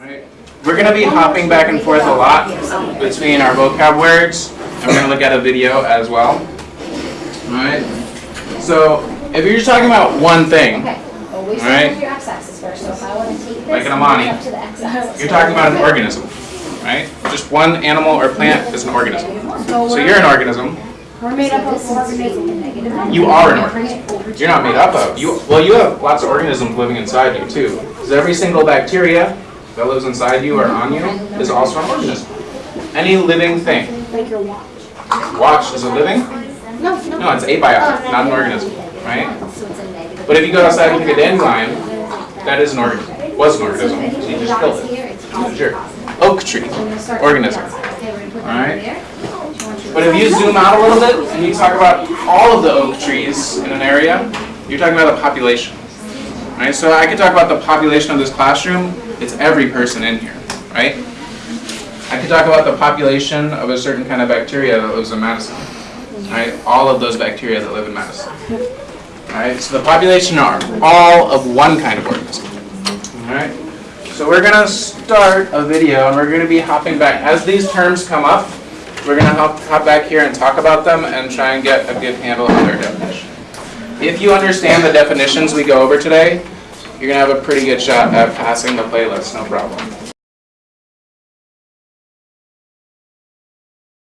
Alright, We're going to be hopping back and forth a lot between our vocab words, and we're going to look at a video as well. Alright, so if you're just talking about one thing, Okay, All right. start with your x-axis first, so if I want to take this, Like an Amani. going up to the x-axis. you're talking about an organism, right? Just one animal or plant is an organism. So you're an organism, We're made up of organisms. you are an organism. You're not made up of, you, well, you have lots of organisms living inside you too. Because every single bacteria that lives inside you or on you is also an organism. Any living thing. Like your watch. Watch is a living? No, no. No, it's abiotic, not an organism, right? So it's a negative. But if you go outside and pick a dandelion, that is an organism, was an organism, so you just killed it. Sure. Oak tree, organism. Alright? But if you zoom out a little bit and you talk about all of the oak trees in an area, you're talking about a population. Right? So I could talk about the population of this classroom, it's every person in here, right? I could talk about the population of a certain kind of bacteria that lives in Madison. Right? All of those bacteria that live in Madison. Alright, so the population are all of one kind of organism. Alright, so we're gonna start a video and we're gonna be hopping back. As these terms come up, we're gonna hop, hop back here and talk about them and try and get a good handle on their definition. If you understand the definitions we go over today, you're gonna have a pretty good shot at passing the playlist, no problem.